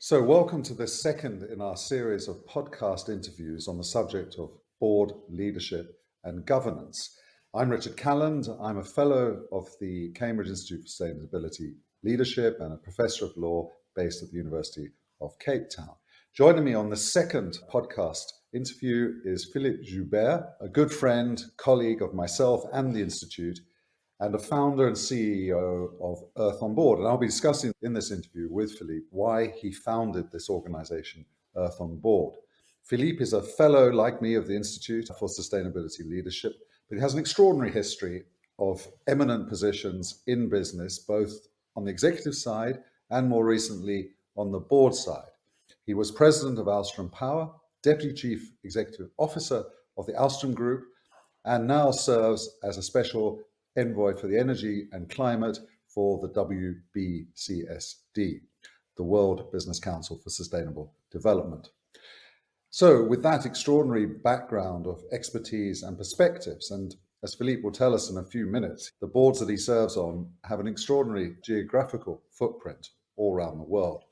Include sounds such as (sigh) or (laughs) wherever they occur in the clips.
So, welcome to the second in our series of podcast interviews on the subject of board leadership and governance. I'm Richard Calland. I'm a fellow of the Cambridge Institute for Sustainability Leadership and a professor of law based at the University of Cape Town. Joining me on the second podcast interview is Philippe Joubert, a good friend, colleague of myself and the Institute, and a founder and CEO of Earth on Board. And I'll be discussing in this interview with Philippe why he founded this organization, Earth on Board. Philippe is a fellow, like me, of the Institute for Sustainability Leadership, but he has an extraordinary history of eminent positions in business, both on the executive side and more recently on the board side. He was president of Alstom Power, deputy chief executive officer of the Alstom Group, and now serves as a special envoy for the energy and climate for the WBCSD, the World Business Council for Sustainable Development. So, with that extraordinary background of expertise and perspectives, and as Philippe will tell us in a few minutes, the boards that he serves on have an extraordinary geographical footprint all around the world.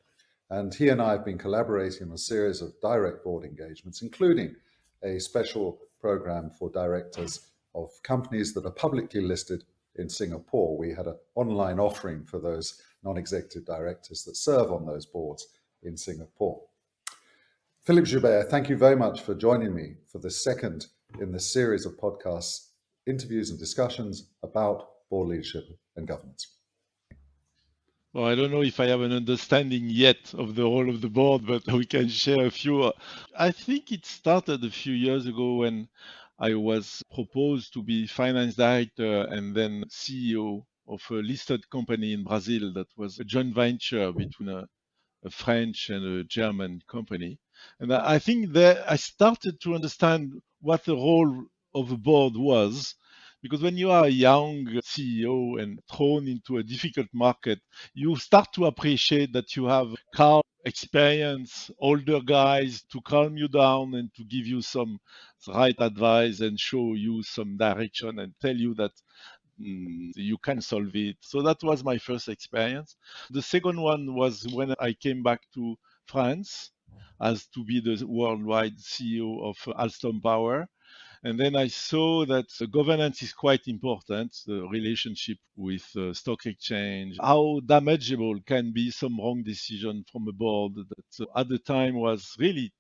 And he and I have been collaborating on a series of direct board engagements, including a special program for directors of companies that are publicly listed in Singapore. We had an online offering for those non-executive directors that serve on those boards in Singapore. Philippe Joubert, thank you very much for joining me for the second in the series of podcasts, interviews and discussions about board leadership and governance. Well, I don't know if I have an understanding yet of the role of the board, but (laughs) we can share a few. I think it started a few years ago when I was proposed to be finance director and then CEO of a listed company in Brazil that was a joint venture between a, a French and a German company. And I think that I started to understand what the role of a board was. Because when you are a young CEO and thrown into a difficult market, you start to appreciate that you have calm experience, older guys to calm you down and to give you some right advice and show you some direction and tell you that mm, you can solve it. So that was my first experience. The second one was when I came back to France as to be the worldwide CEO of Alstom Power. And then I saw that governance is quite important, the relationship with uh, stock exchange, how damageable can be some wrong decision from a board that uh, at the time was really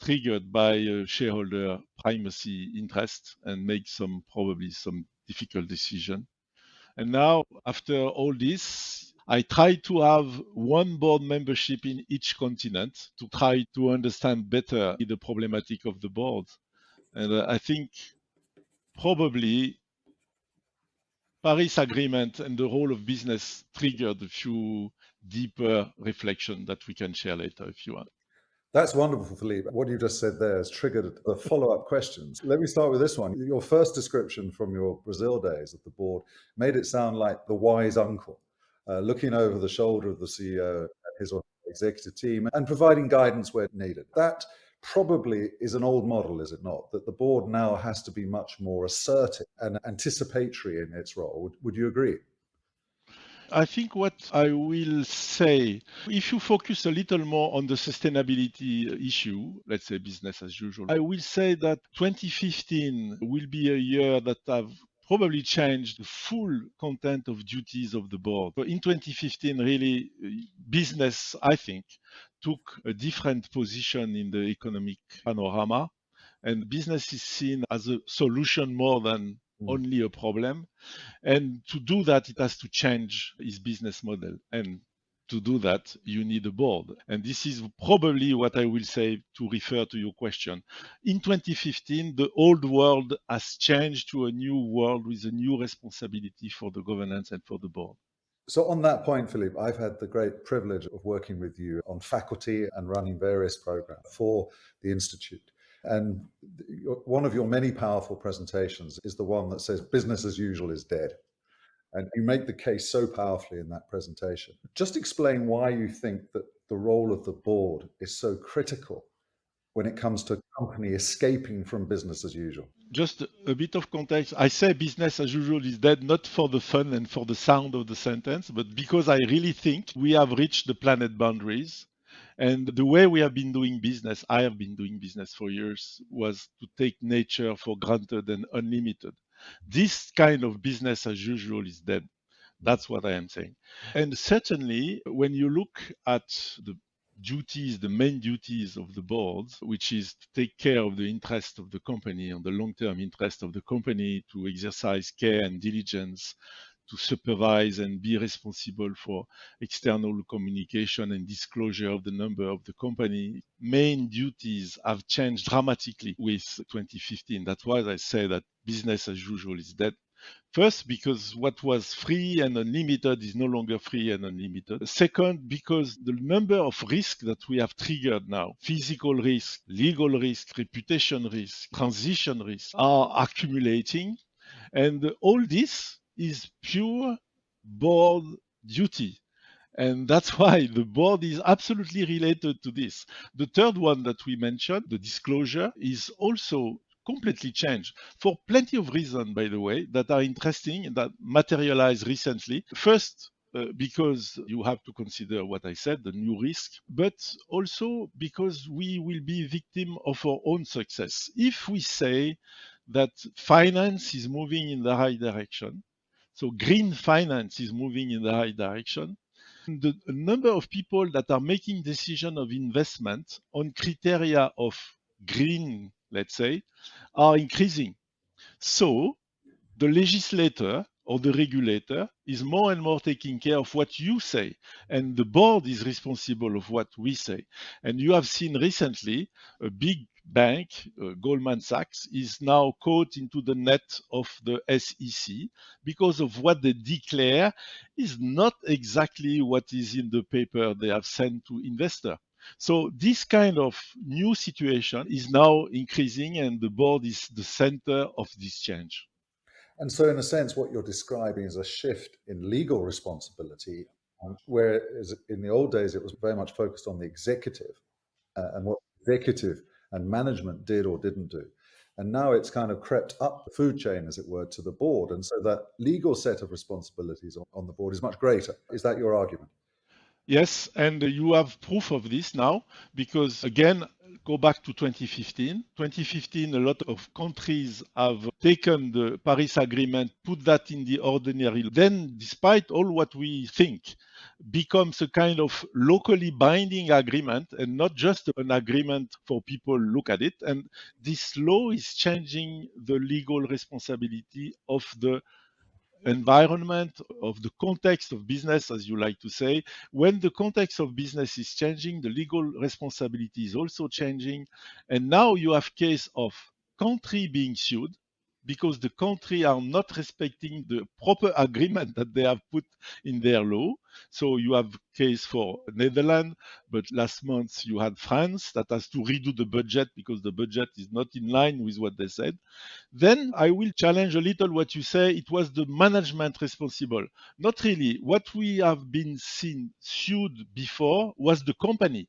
triggered by uh, shareholder primacy interest and make some probably some difficult decision. And now after all this, I try to have one board membership in each continent to try to understand better the problematic of the board. And uh, I think probably Paris Agreement and the role of business triggered a few deeper reflection that we can share later if you want. That's wonderful, Philippe. What you just said there has triggered the follow-up questions. Let me start with this one. Your first description from your Brazil days at the board made it sound like the wise uncle, uh, looking over the shoulder of the CEO his executive team and providing guidance where needed. That probably is an old model, is it not? That the board now has to be much more assertive and anticipatory in its role. Would, you agree? I think what I will say, if you focus a little more on the sustainability issue, let's say business as usual, I will say that 2015 will be a year that have probably changed the full content of duties of the board. So in 2015, really, business, I think, took a different position in the economic panorama. And business is seen as a solution more than mm. only a problem. And to do that, it has to change its business model. And to do that, you need a board. And this is probably what I will say to refer to your question. In 2015, the old world has changed to a new world with a new responsibility for the governance and for the board. So, on that point, Philippe, I've had the great privilege of working with you on faculty and running various programs for the Institute. And one of your many powerful presentations is the one that says business as usual is dead. And you make the case so powerfully in that presentation. Just explain why you think that the role of the board is so critical when it comes to a company escaping from business as usual? Just a bit of context. I say business as usual is dead not for the fun and for the sound of the sentence, but because I really think we have reached the planet boundaries. And the way we have been doing business, I have been doing business for years, was to take nature for granted and unlimited. This kind of business as usual is dead. That's what I am saying. And certainly, when you look at the duties, the main duties of the board, which is to take care of the interest of the company and the long-term interest of the company, to exercise care and diligence, to supervise and be responsible for external communication and disclosure of the number of the company. Main duties have changed dramatically with 2015. That's why I say that business as usual is dead. First, because what was free and unlimited is no longer free and unlimited. Second, because the number of risks that we have triggered now, physical risk, legal risk, reputation risk, transition risk, are accumulating. And all this is pure board duty. And that's (laughs) why the board is absolutely related to this. The third one that we mentioned, the disclosure, is also completely changed for plenty of reasons, by the way, that are interesting that materialized recently. First, uh, because you have to consider what I said, the new risk, but also because we will be victim of our own success. If we say that finance is moving in the right direction, so green finance is moving in the right direction, the number of people that are making decision of investment on criteria of green let's say, are increasing. So the legislator or the regulator is more and more taking care of what you say, and the board is responsible of what we say. And you have seen recently a big bank, uh, Goldman Sachs, is now caught into the net of the SEC because of what they declare is not exactly what is in the paper they have sent to investor. So this kind of new situation is now increasing and the board is the center of this change. And so in a sense, what you're describing is a shift in legal responsibility, um, whereas in the old days, it was very much focused on the executive uh, and what executive and management did or didn't do. And now it's kind of crept up the food chain, as it were, to the board. And so that legal set of responsibilities on, on the board is much greater. Is that your argument? Yes, and you have proof of this now because again, go back to 2015. 2015, a lot of countries have taken the Paris Agreement, put that in the ordinary. Then, despite all what we think, becomes a kind of locally binding agreement and not just an agreement for people look at it. And this law is changing the legal responsibility of the environment, of the context of business, as you like to say. When the context of business is changing, the legal responsibility is also changing. And now you have case of country being sued because the country are not respecting the proper agreement that they have put in their law. So you have case for Netherlands, but last month you had France that has to redo the budget because the budget is not in line with what they said. Then I will challenge a little what you say. It was the management responsible. Not really. What we have been seen sued before was the company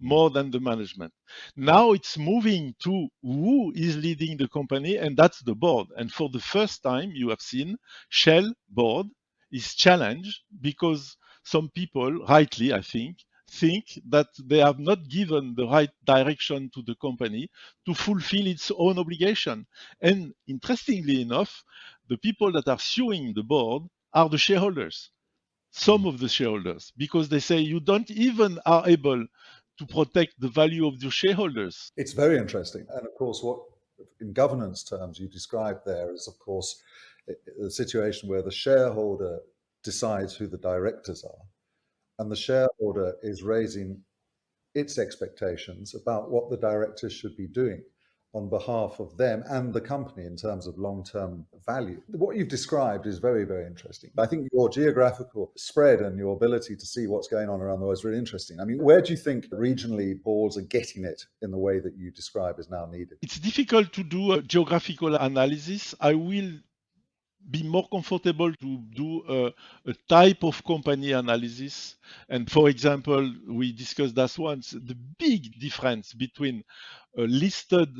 more than the management. Now it's moving to who is leading the company, and that's the board. And for the first time, you have seen Shell board is challenged because some people, rightly, I think, think that they have not given the right direction to the company to fulfill its own obligation. And interestingly enough, the people that are suing the board are the shareholders some of the shareholders because they say you don't even are able to protect the value of your shareholders. It's very interesting. And of course, what in governance terms you described there is, of course, the situation where the shareholder decides who the directors are, and the shareholder is raising its expectations about what the directors should be doing on behalf of them and the company in terms of long-term value. What you've described is very, very interesting. I think your geographical spread and your ability to see what's going on around the world is really interesting. I mean, where do you think regionally boards are getting it in the way that you describe is now needed? It's difficult to do a geographical analysis. I will be more comfortable to do a, a, type of company analysis. And for example, we discussed that once the big difference between a listed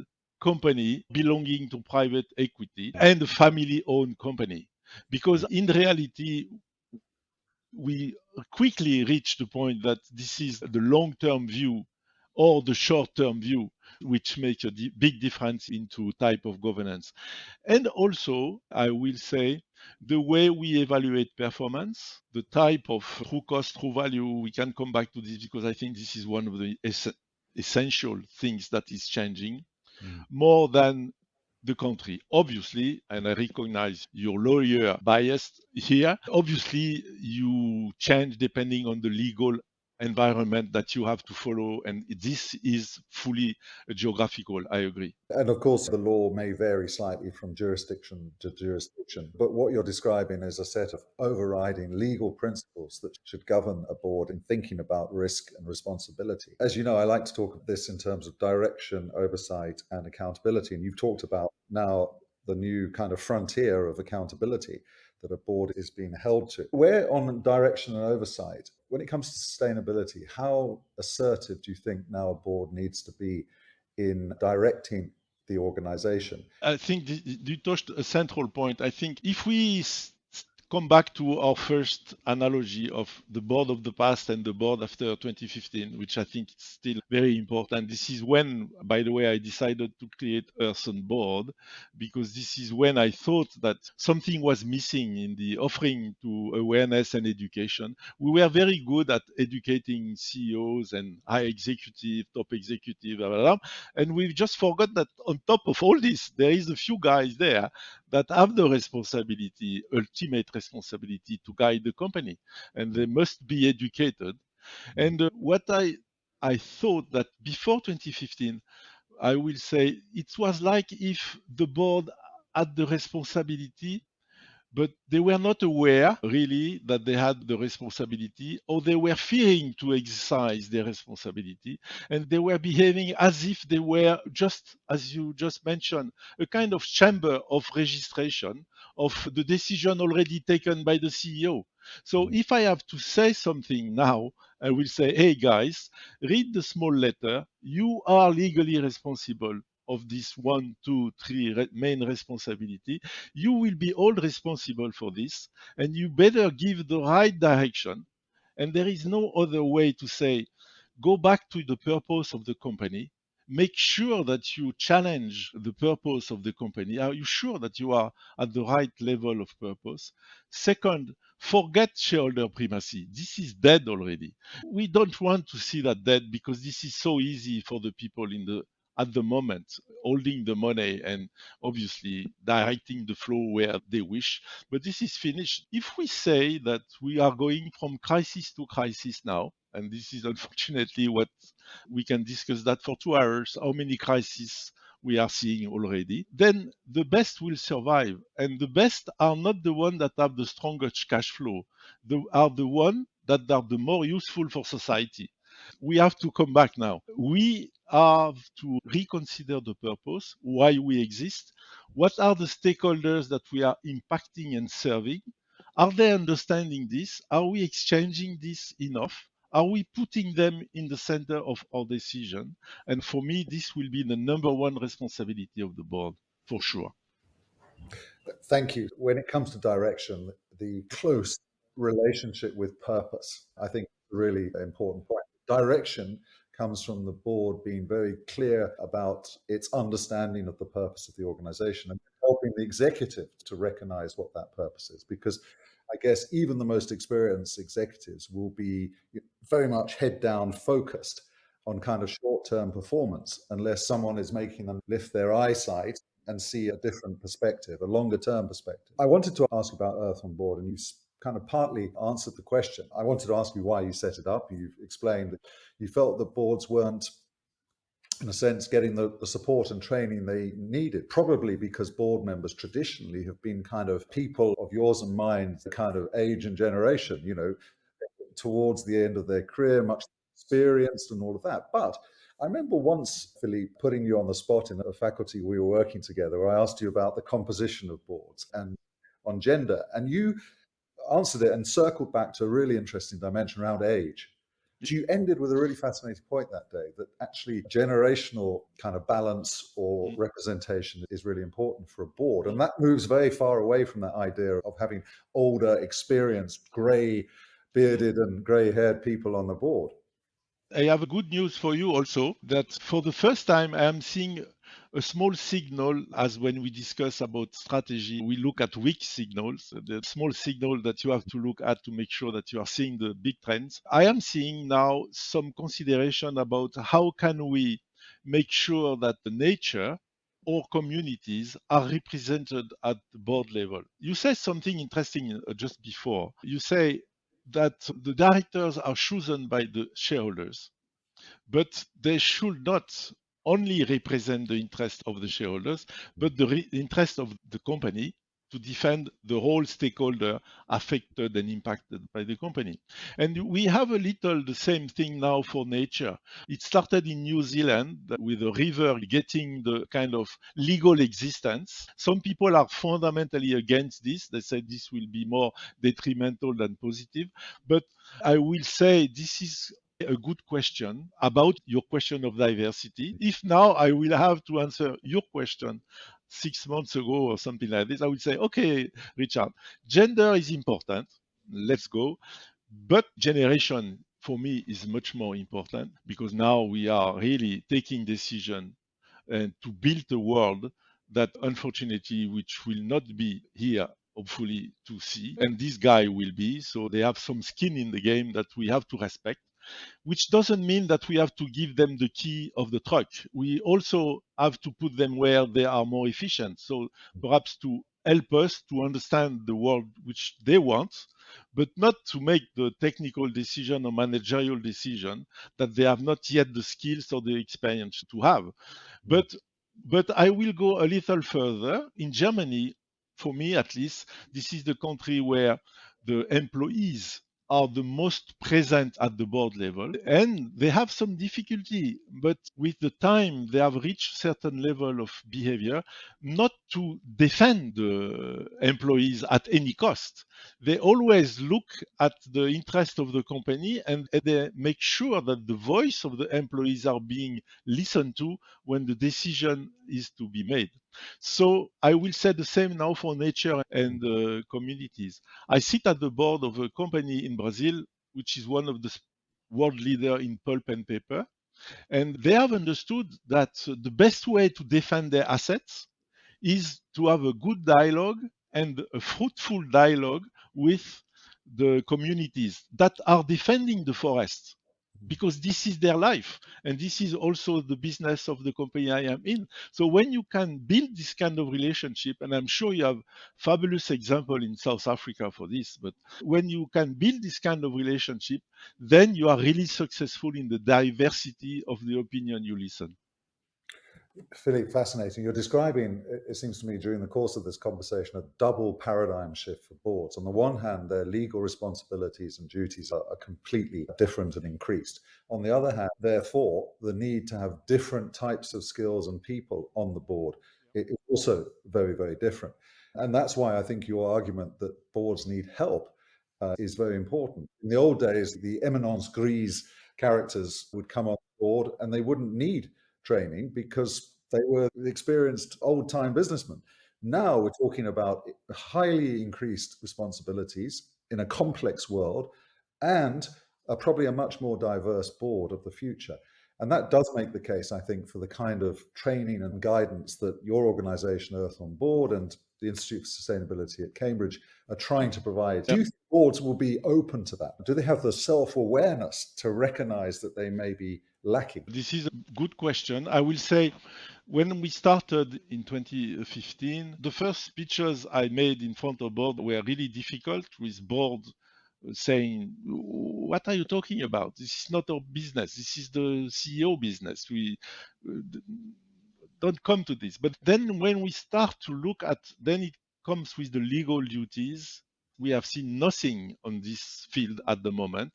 company belonging to private equity and a family owned company. Because in reality, we quickly reach the point that this is the long term view or the short term view which makes a big difference into type of governance. And also, I will say, the way we evaluate performance, the type of true cost, true value, we can come back to this because I think this is one of the es essential things that is changing mm. more than the country. Obviously, and I recognize your lawyer bias here, obviously you change depending on the legal environment that you have to follow and this is fully geographical i agree. And of course the law may vary slightly from jurisdiction to jurisdiction but what you're describing is a set of overriding legal principles that should govern a board in thinking about risk and responsibility. As you know i like to talk of this in terms of direction oversight and accountability and you've talked about now the new kind of frontier of accountability that a board is being held to. Where on direction and oversight, when it comes to sustainability, how assertive do you think now a board needs to be in directing the organization? I think you touched a central point. I think if we come back to our first analogy of the board of the past and the board after 2015, which I think is still very important. This is when, by the way, I decided to create Earth on Board because this is when I thought that something was missing in the offering to awareness and education. We were very good at educating CEOs and high executive, top executive, blah, blah, blah, and we just forgot that on top of all this, there is a few guys there that have the responsibility, ultimate responsibility to guide the company, and they must be educated. And uh, what I I thought that before 2015, I will say it was like if the board had the responsibility but they were not aware really that they had the responsibility or they were fearing to exercise their responsibility. And they were behaving as if they were just as you just mentioned a kind of chamber of registration of the decision already taken by the ceo so mm-hmm. if i have to say something now i will say hey guys read the small letter. You are legally responsible of this one, two, three re main responsibility, you will be all responsible for this, and you better give the right direction. And there is no other way to say, go back to the purpose of the company, make sure that you challenge the purpose of the company. Are you sure that you are at the right level of purpose? Second, forget shareholder primacy. This is dead already. We don't want to see that dead because this is so easy for the people in the at the moment, holding the money and obviously directing the flow where they wish. But this is finished. If we say that we are going from crisis to crisis now, and this is (laughs) unfortunately what we can discuss that for two hours, how many crises we are seeing already, then the best will survive. And the best are not the ones that have the strongest cash flow, they are the ones that are the more useful for society we have to come back now. We have to reconsider the purpose, why we exist, what are the stakeholders that we are impacting and serving. Are they understanding this? Are we exchanging this enough? Are we putting them in the center of our decision? And for me, this will be the number one responsibility of the board, for sure. Thank you. When it comes to direction, the close relationship with purpose, I think, is a really important point direction comes from the board being very clear about its understanding of the purpose of the organization and helping the executive to recognize what that purpose is. Because I guess even the most experienced executives will be very much head down focused on kind of short term performance unless someone is making them lift their eyesight and see a different perspective, a longer term perspective. I wanted to ask about Earth on Board, and you kind of partly answered the question. I wanted to ask you why you set it up. You've explained that you felt that boards weren't, in a sense, getting the, the support and training they needed, probably because board members traditionally have been kind of people of yours and mine, the kind of age and generation, you know, towards the end of their career, much experienced and all of that. But I remember once, Philippe, putting you on the spot in a faculty we were working together, I asked you about the composition of boards. And on gender. And you answered it and circled back to a really interesting dimension around age. You ended with a really fascinating point that day that actually generational kind of balance or mm. representation is really important for a board. And that moves very far away from that idea of having older, experienced, grey bearded and grey haired people on the board. I have a good news for you also that for the first time I am seeing a small signal as when we discuss about strategy, we look at weak signals, the small signal that you have to look at to make sure that you are seeing the big trends. I am seeing now some consideration about how can we make sure that the nature or communities are represented at the board level. You said something interesting uh, just before. You say that the directors are chosen by the shareholders, but they should not only represent the interest of the shareholders, but the interest of the company to defend the whole stakeholder affected and impacted by the company. And we have a little the same thing now for nature. It started in New Zealand with a river getting the kind of legal existence. Some people are fundamentally against this. They say this will be more detrimental than positive. But I will say this is a good question about your question of diversity. If now I will have to answer your question six months ago or something like this, I would say, okay, Richard, gender is important. Let's go. But generation for me is much more important because now we are really taking decision and to build a world that unfortunately which will not be here hopefully to see and this guy will be so they have some skin in the game that we have to respect which doesn't mean that we have to give them the key of the truck. We also have to put them where they are more efficient. So perhaps to help us to understand the world which they want, but not to make the technical decision or managerial decision that they have not yet the skills or the experience to have. But but I will go a little further. In Germany, for me at least, this is the country where the employees are the most present at the board level and they have some difficulty but with the time they have reached certain level of behavior not to defend the employees at any cost. They always look at the interest of the company and they make sure that the voice of the employees are being listened to when the decision is to be made so I will say the same now for nature and uh, communities. I sit at the board of a company in Brazil, which is one of the world leader in pulp and paper. And they have understood that the best way to defend their assets is to have a good dialogue and a fruitful dialogue with the communities that are defending the forests because this is their life and this is also the business of the company i am in. So when you can build this kind of relationship and i'm sure you have fabulous example in south africa for this but when you can build this kind of relationship then you are really successful in the diversity of the opinion you listen Philippe, fascinating. You're describing, it seems to me, during the course of this conversation, a double paradigm shift for boards. On the one hand, their legal responsibilities and duties are, are, completely different and increased. On the other hand, therefore, the need to have different types of skills and people on the board is also very, very different. And that's why I think your argument that boards need help uh, is very important. In the old days, the eminence grise characters would come on board and they wouldn't need training because they were experienced old time businessmen. Now we're talking about highly increased responsibilities in a complex world and a, probably a much more diverse board of the future. And that does make the case, I think, for the kind of training and guidance that your organization, Earth on Board, and the Institute for Sustainability at Cambridge are trying to provide. Do you think boards will be open to that? Do they have the self awareness to recognize that they may be lacking? This is a good question. I will say when we started in 2015, the first speeches I made in front of board were really difficult with board uh, saying, "What are you talking about? This is not our business. This is the CEO business. We uh, don't come to this." But then when we start to look at, then it comes with the legal duties we have seen nothing on this field at the moment.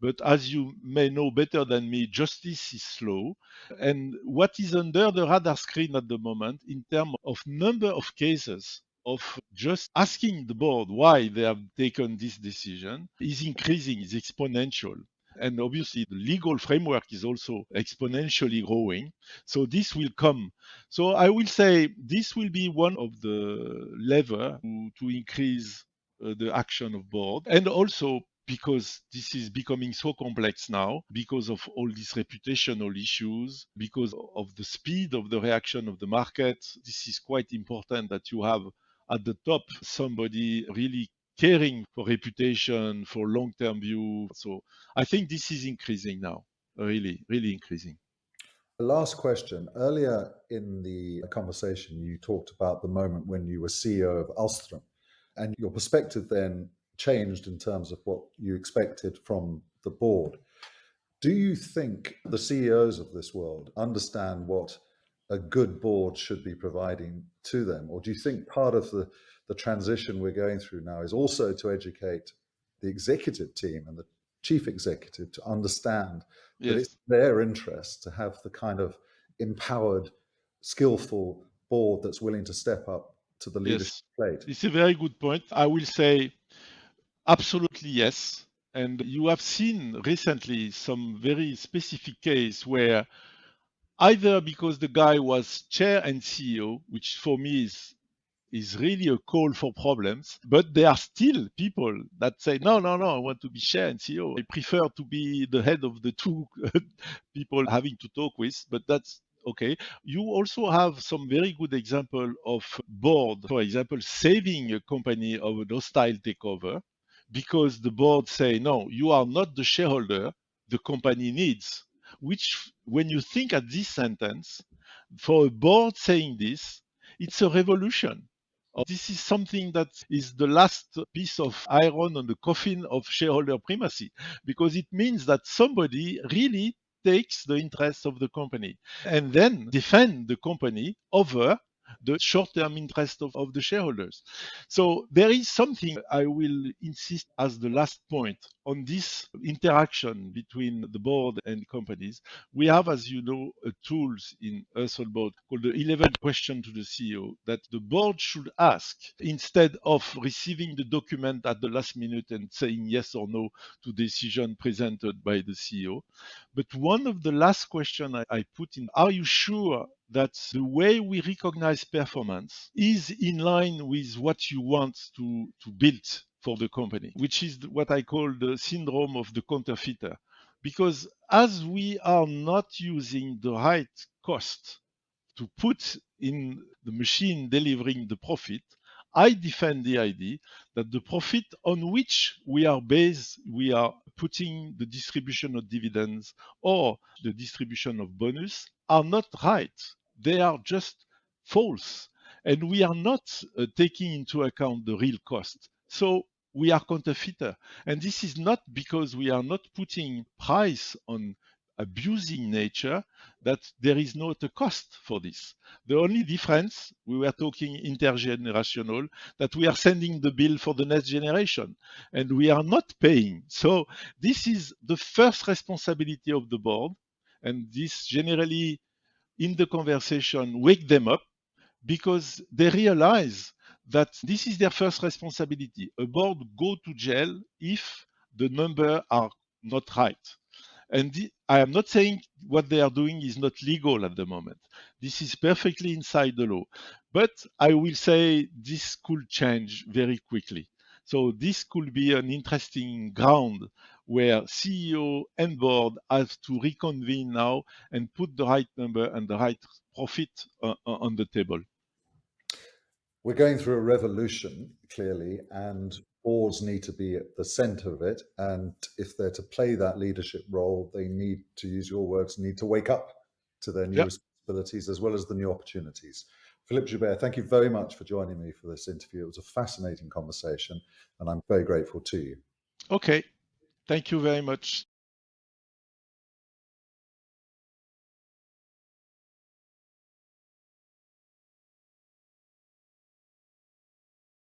But as you may know better than me, justice is slow. And what is under the radar screen at the moment in terms of number of cases of just asking the board why they have taken this decision is increasing, is exponential. And obviously, the legal framework is also exponentially growing. So this will come. So I will say this will be one of the lever to, to increase Uh, the action of board and also because this is becoming so complex now because of all these reputational issues because of the speed of the reaction of the market this is quite important that you have at the top somebody really caring for reputation, for long-term view. So I think this is increasing now, really, really increasing. last question. Earlier in the conversation, you talked about the moment when you were CEO of Alstom, and your perspective then changed in terms of what you expected from the board. Do you think the CEOs of this world understand what a good board should be providing to them? Or do you think part of the the transition we're going through now is also to educate the executive team and the chief executive to understand yes. that it's their interest to have the kind of empowered, skillful board that's willing to step up to the leadership yes. plate. It's a very good point. I will say absolutely yes. And you have seen recently some very specific case where either because the guy was chair and CEO, which for me is is really a call for problems. But there are still people that say, no, no, no, I want to be chair and CEO. I prefer to be the head of the two (laughs) people having to talk with, but that's okay. You also have some very good example of board, for example, saving a company of a hostile takeover because the board say, no, you are not the shareholder the company needs. Which, when you think at this sentence, for a board saying this, it's a revolution this is something that is the last piece of iron on the coffin of shareholder primacy because it means that somebody really takes the interests of the company and then defend the company over the short-term interest of, of the shareholders. So there is something I will insist as the last point on this interaction between the board and companies. We have, as you know, tools in Earth on Board called the 11 question to the CEO that the board should ask instead of receiving the document at the last minute and saying yes or no to decision presented by the CEO. But one of the last questions I, I put in, are you sure that the way we recognize performance is in line with what you want to, to build for the company, which is what I call the syndrome of the counterfeiter. Because as we are not using the right cost to put in the machine delivering the profit, I defend the idea that the profit on which we are based, we are putting the distribution of dividends or the distribution of bonus are not right. They are just false. And we are not uh, taking into account the real cost. So we are counterfeiter. And this is not because we are not putting price on abusing nature that there is not a cost for this. The only difference, we were talking intergenerational, that we are sending the bill for the next generation and we are not paying. So this is the first responsibility of the board. And this generally in the conversation wake them up because they realize that this is their first responsibility. A board go to jail if the number are not right. And the, I am not saying what they are doing is not legal at the moment. This is perfectly inside the law. But I will say this could change very quickly. So this could be an interesting ground where CEO and board have to reconvene now and put the right number and the right profit uh, uh, on the table. We're going through a revolution, clearly, and boards need to be at the center of it. And if they're to play that leadership role, they need to use your words, need to wake up to their new yep. responsibilities as well as the new opportunities. Philippe Joubert, thank you very much for joining me for this interview. It was a fascinating conversation and I'm very grateful to you. Okay. Thank you very much.